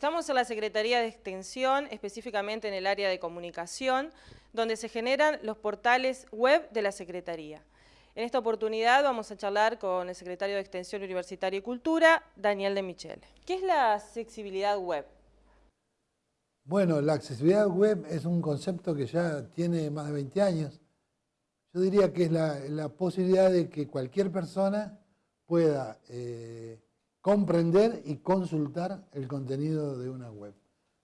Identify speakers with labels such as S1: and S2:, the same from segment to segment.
S1: Estamos en la Secretaría de Extensión, específicamente en el área de comunicación, donde se generan los portales web de la Secretaría. En esta oportunidad vamos a charlar con el secretario de Extensión Universitaria y Cultura, Daniel de Michel. ¿Qué es la accesibilidad web?
S2: Bueno, la accesibilidad web es un concepto que ya tiene más de 20 años. Yo diría que es la, posibilidad de que cualquier persona pueda eh, comprender y consultar el contenido de una web,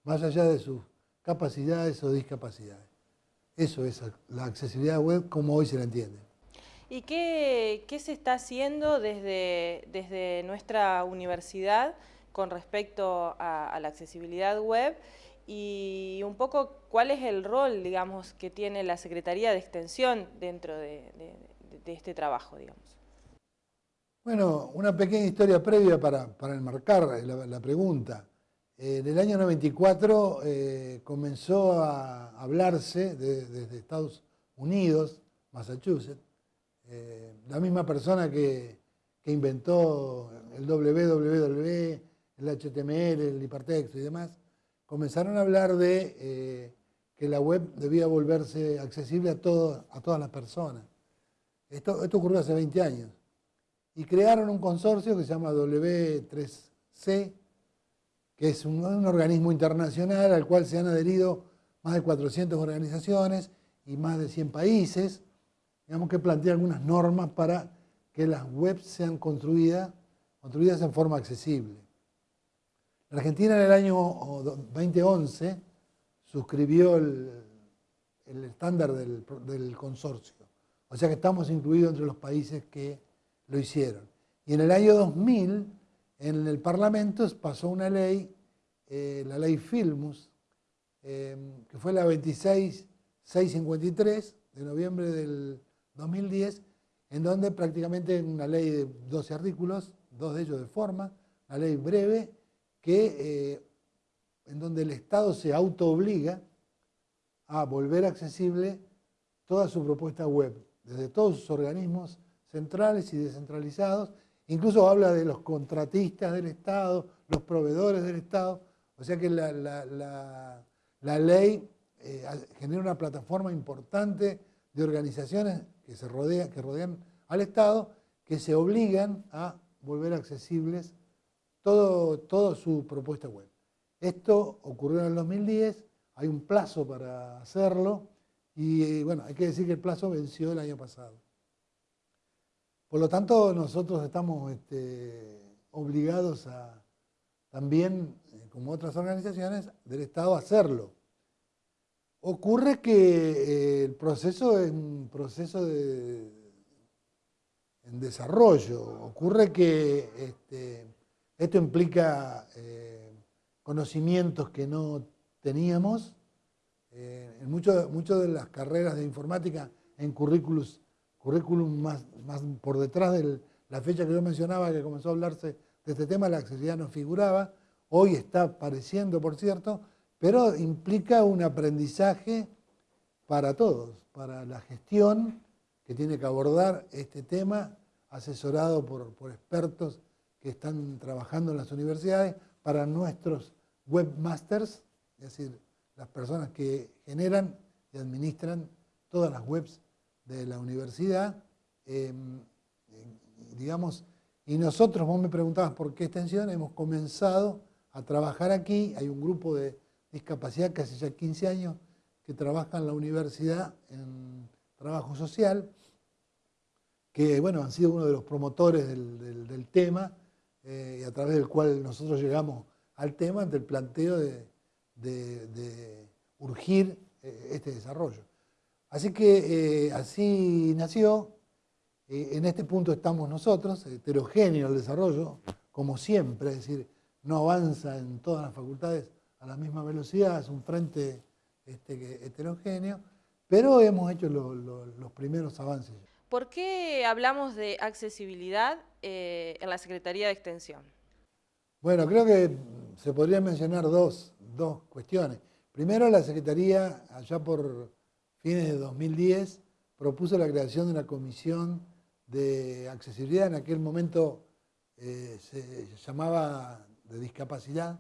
S2: más allá de sus capacidades o discapacidades. Eso es la accesibilidad web como hoy se la entiende.
S1: ¿Y qué, se está haciendo desde, nuestra universidad con respecto a, la accesibilidad web? Y un poco cuál es el rol, digamos, que tiene la Secretaría de Extensión dentro de, de este trabajo, digamos.
S2: Bueno, una pequeña historia previa para, enmarcar la, pregunta. en el año 94 eh, comenzó a hablarse desde Estados Unidos, Massachusetts, eh, la misma persona que, inventó el www, el HTML, el hipertexto y demás, comenzaron a hablar de eh, que la web debía volverse accesible a, todas las personas. Esto ocurrió hace 20 años y crearon un consorcio que se llama W3C, que es un, organismo internacional al cual se han adherido más de 400 organizaciones y más de 100 países, digamos que plantea algunas normas para que las webs sean construidas, construidas en forma accesible. La Argentina en el año 2011 suscribió el, estándar del, del consorcio, o sea que estamos incluidos entre los países que lo hicieron. Y en el año 2000, en el Parlamento pasó una ley, eh, la ley Filmus, em, que fue la 26653 de noviembre del 2010, en donde prácticamente una ley de 12 artículos, dos de ellos de forma, una ley breve, que, eh, en donde el Estado se autoobliga a volver accesible toda su propuesta web, desde todos sus organismos centrales y descentralizados, incluso habla de los contratistas del Estado, los proveedores del Estado, o sea que la, ley eh, genera una plataforma importante de organizaciones que, se rodea, que rodean al Estado, que se obligan a volver accesibles todo, toda su propuesta web. Esto ocurrió en el 2010, hay un plazo para hacerlo y bueno, hay que decir que el plazo venció el año pasado. Por lo tanto, nosotros estamos este, obligados a también, eh, como otras organizaciones del Estado, hacerlo. Ocurre que eh, el proceso es un proceso de, en desarrollo. Ocurre que este, esto implica eh, conocimientos que no teníamos. en muchas de las carreras de informática, en currículos currículum más, más por detrás de la fecha que yo mencionaba, que comenzó a hablarse de este tema, la accesibilidad no figuraba, hoy está apareciendo, por cierto, pero implica un aprendizaje para todos, para la gestión que tiene que abordar este tema, asesorado por, por expertos que están trabajando en las universidades, para nuestros webmasters, es decir, las personas que generan y administran todas las webs de la universidad, em, digamos, y nosotros, vos me preguntabas por qué extensión, hemos comenzado a trabajar aquí, hay un grupo de discapacidad que hace ya 15 años que trabaja en la universidad en trabajo social, que bueno, han sido uno de los promotores del, tema eh, y a través del cual nosotros llegamos al tema ante el planteo de, urgir eh, este desarrollo. Así que eh, así nació, eh, en este punto estamos nosotros, heterogéneo el desarrollo, como siempre, es decir, no avanza en todas las facultades a la misma velocidad, es un frente este, heterogéneo, pero hemos hecho los primeros avances.
S1: ¿Por qué hablamos de accesibilidad eh, en la Secretaría de Extensión?
S2: Bueno, creo que se podrían mencionar dos, dos cuestiones. Primero, la Secretaría, allá por fines de 2010, propuso la creación de una comisión de accesibilidad, en aquel momento eh, se llamaba de discapacidad,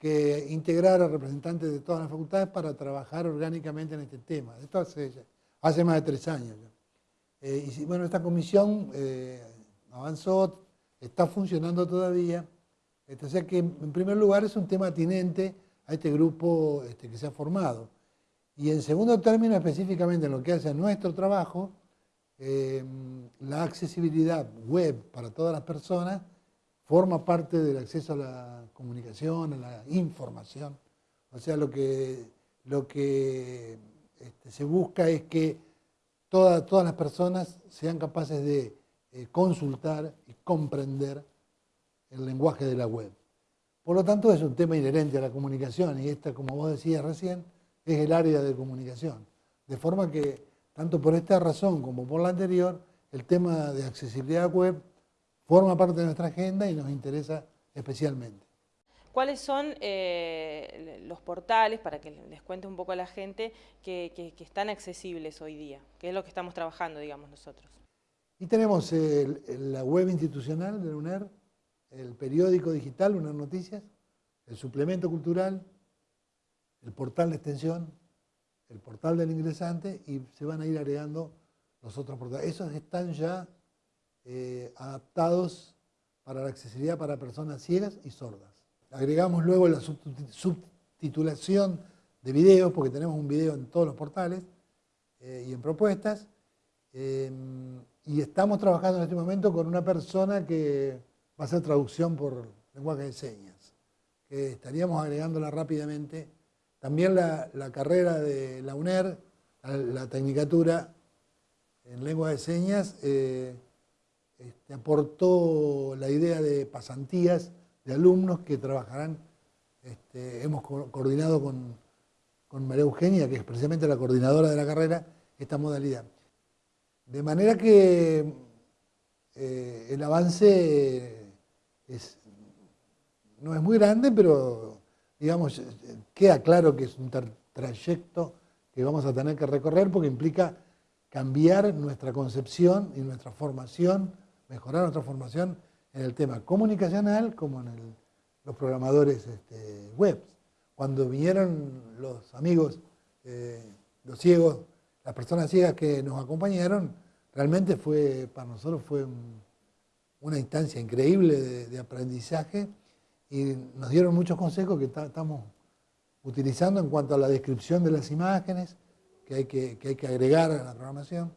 S2: que integrar a representantes de todas las facultades para trabajar orgánicamente en este tema. Esto hace, hace más de tres años. Eh, y bueno, esta comisión eh, avanzó, está funcionando todavía. Este, o sea que, en primer lugar, es un tema atinente a este grupo este, que se ha formado. Y en segundo término, específicamente en lo que hace nuestro trabajo, eh, la accesibilidad web para todas las personas forma parte del acceso a la comunicación, a la información. O sea, lo que, lo que este, se busca es que todas las personas sean capaces de eh, consultar y comprender el lenguaje de la web. Por lo tanto, es un tema inherente a la comunicación y esta, como vos decías recién, es el área de comunicación. De forma que, tanto por esta razón como por la anterior, el tema de accesibilidad web forma parte de nuestra agenda y nos interesa especialmente.
S1: ¿Cuáles son eh, los portales, para que les cuente un poco a la gente, que, están accesibles hoy día? ¿Qué es lo que estamos trabajando, digamos, nosotros?
S2: Y tenemos la web institucional de la UNER, el periódico digital, UNER Noticias, el suplemento cultural, el portal de extensión, el portal del ingresante y se van a ir agregando los otros portales. Esos están ya eh, adaptados para la accesibilidad para personas ciegas y sordas. Agregamos luego la subtitulación de videos, porque tenemos un video en todos los portales eh, y en propuestas. Em, y estamos trabajando en este momento con una persona que va a hacer traducción por lenguaje de señas, que estaríamos agregándola rápidamente. También la, carrera de la UNER, la, tecnicatura en lengua de señas, eh, este, aportó la idea de pasantías de alumnos que trabajarán, este, hemos coordinado con, María Eugenia, que es precisamente la coordinadora de la carrera, esta modalidad. De manera que eh, el avance no es muy grande, pero digamos, queda claro que es un trayecto que vamos a tener que recorrer porque implica cambiar nuestra concepción y nuestra formación mejorar nuestra formación en el tema comunicacional como en los programadores este, web. Cuando vinieron los amigos, eh, los ciegos, las personas ciegas que nos acompañaron, realmente fue, para nosotros fue una instancia increíble de, aprendizaje y nos dieron muchos consejos que estamos utilizando en cuanto a la descripción de las imágenes que hay que, hay que agregar a la programación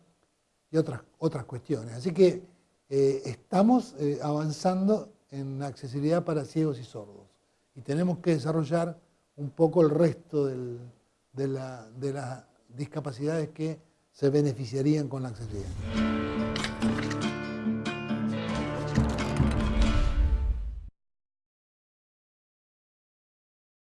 S2: y otras, otras cuestiones. Así que eh, estamos eh, avanzando en accesibilidad para ciegos y sordos y tenemos que desarrollar un poco el resto de las discapacidades que se beneficiarían con la accesibilidad.